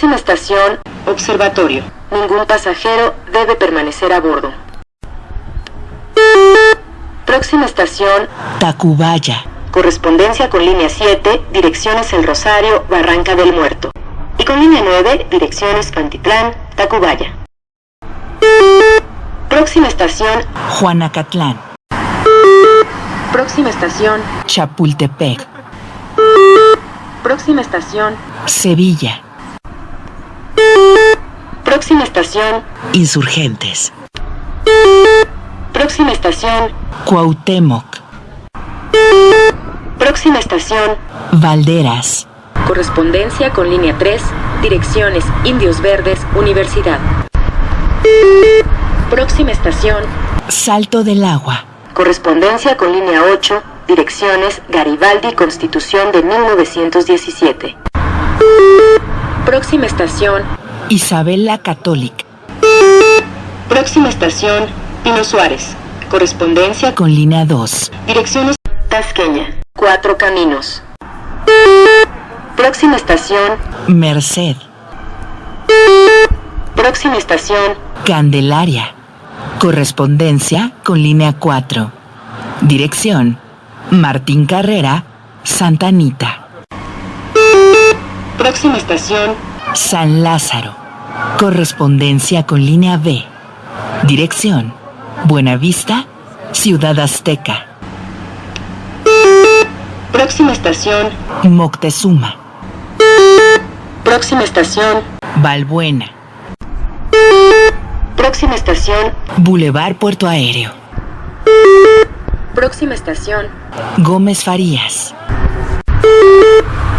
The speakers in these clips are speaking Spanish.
Próxima estación, observatorio. Ningún pasajero debe permanecer a bordo. Próxima estación, Tacubaya. correspondencia con línea 7, direcciones El Rosario, Barranca del Muerto. Y con línea 9, direcciones Pantitlán, Tacubaya. Próxima estación, Juanacatlán. próxima estación, Chapultepec. próxima estación, Sevilla. Próxima estación, Insurgentes. próxima estación, Cuauhtémoc. próxima estación, Valderas. correspondencia con línea 3, direcciones Indios Verdes, Universidad. Próxima estación, Salto del Agua. correspondencia con línea 8, direcciones Garibaldi, Constitución de 1917. Próxima estación, Isabel la Católica. próxima estación, Pino Suárez, correspondencia con línea 2. direcciones Tasqueña, Cuatro Caminos. Próxima estación, Merced. próxima estación, Candelaria. Correspondencia con línea 4. Dirección. Martín Carrera, Santa Anita. próxima estación, San Lázaro. Correspondencia con línea B. Dirección. Buenavista, Ciudad Azteca. próxima estación, Moctezuma. próxima estación, Balbuena. próxima estación, Boulevard Puerto Aéreo. próxima estación, Gómez Farías.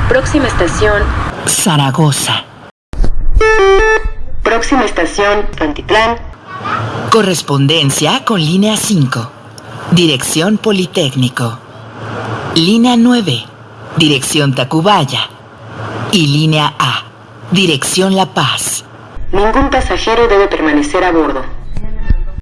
próxima estación, Zaragoza. Próxima estación, Pantitlán, Correspondencia con línea 5. Dirección Politécnico. Línea 9. Dirección Tacubaya. Y línea A. Dirección La Paz. Ningún pasajero debe permanecer a bordo.